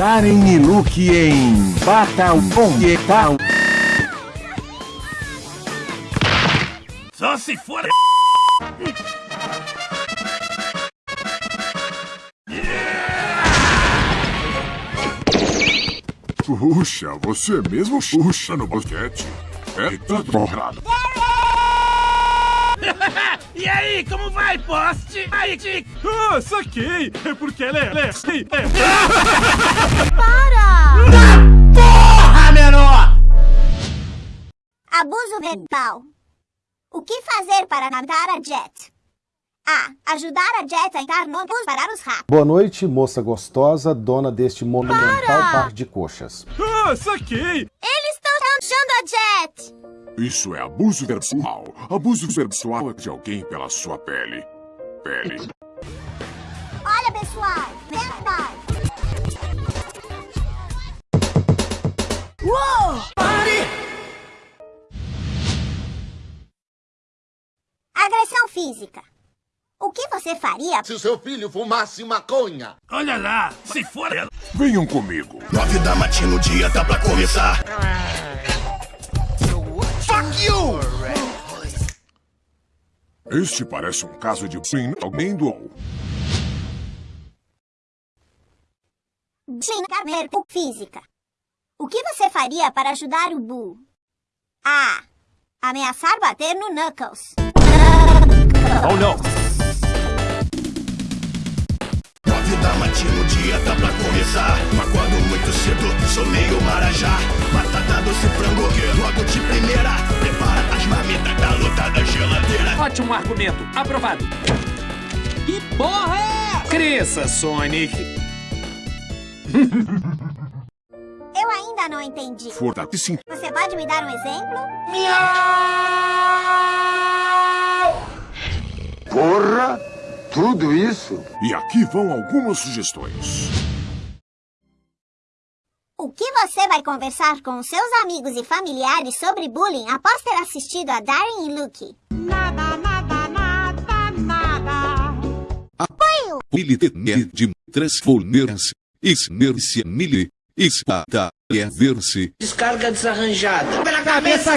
Darem e Luke em Batal Tal. Só se for. Puxa, você mesmo puxa no basquete. É tanto borrado. e aí, como vai, poste? Aí, Dick! Ah, saquei! É porque ela é... Ela é... é... Para! Porra, menor! Abuso verbal. O que fazer para matar a Jet? A. Ajudar a Jet a entrar no bus para os ratos. Boa noite, moça gostosa, dona deste monumental par de coxas. Ah, saquei! Eles Isso é abuso verbal. Abuso verbal de alguém pela sua pele. Pele. Olha, pessoal! Verdade! Uou! Pare! Agressão física. O que você faria? Se o seu filho fumasse maconha. Olha lá, se for ela. Venham comigo. Nove da matina, o dia tá pra começar. Fuck Este parece um caso de bullying alguém doou. Xingar física. O que você faria para ajudar o Boo? A. Ameaçar bater no Knuckles. Oh, não! Nove da matina, o dia tá pra começar. Acordo muito cedo, sou meio marajá. Ótimo argumento, aprovado. Que porra é? Cresça, Sonic. Eu ainda não entendi. Forte sim. Você pode me dar um exemplo? Porra! Tudo isso? E aqui vão algumas sugestões. O que você vai conversar com seus amigos e familiares sobre bullying após ter assistido a Darren e Luke? Militene de transformers, esmerce mili, espada, é verse. Descarga desarranjada. Pela cabeça!